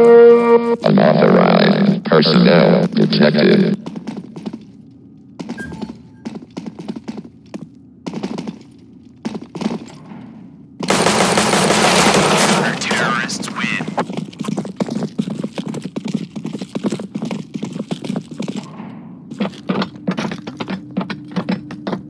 Unauthorized personnel detected.